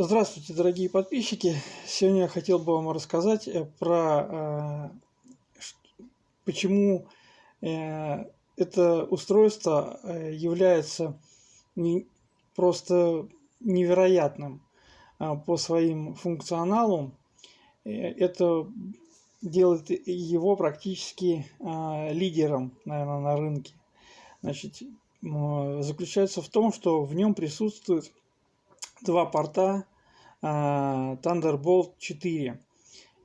Здравствуйте, дорогие подписчики! Сегодня я хотел бы вам рассказать э, про э, почему э, это устройство является просто невероятным по своим функционалу. Это делает его практически лидером, наверное, на рынке. Значит, заключается в том, что в нем присутствует два порта а, Thunderbolt 4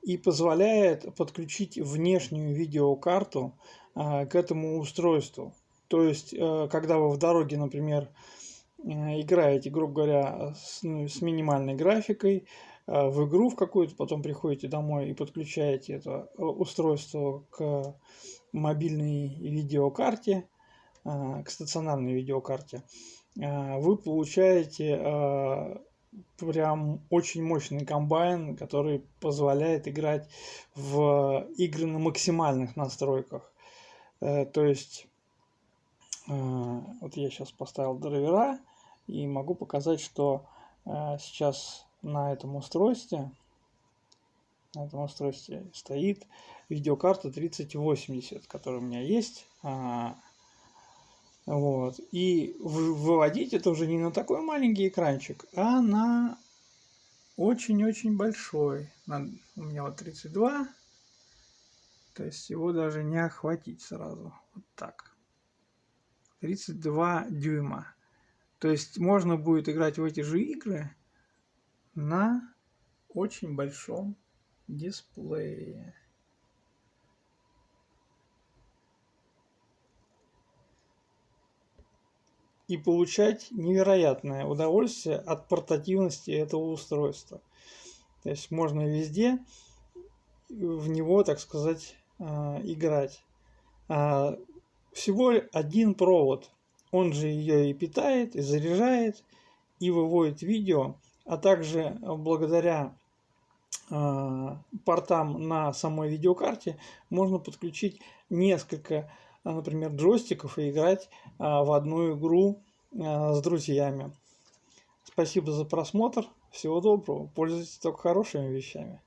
и позволяет подключить внешнюю видеокарту а, к этому устройству. То есть, э, когда вы в дороге, например, э, играете, грубо говоря, с, ну, с минимальной графикой, э, в игру в какую-то, потом приходите домой и подключаете это устройство к мобильной видеокарте, к стационарной видеокарте, Э, вы получаете э, прям очень мощный комбайн, который позволяет играть в игры на максимальных настройках. Э, то есть, вот я сейчас поставил драйвера и могу показать, что сейчас на этом устройстве, на этом устройстве стоит видеокарта 3080, которая у меня есть. Вот. И выводить это уже не на такой маленький экранчик, а на очень-очень большой. На, у меня вот 32. То есть его даже не охватить сразу. Вот так. 32 дюйма. То есть можно будет играть в эти же игры на очень большом дисплее. И получать невероятное удовольствие от портативности этого устройства. То есть можно везде в него, так сказать, а, играть. А, всего один провод. Он же ее и питает, и заряжает, и выводит видео, а также благодаря а, портам на самой видеокарте можно подключить несколько например, джойстиков и играть а, в одну игру а, с друзьями. Спасибо за просмотр. Всего доброго. Пользуйтесь только хорошими вещами.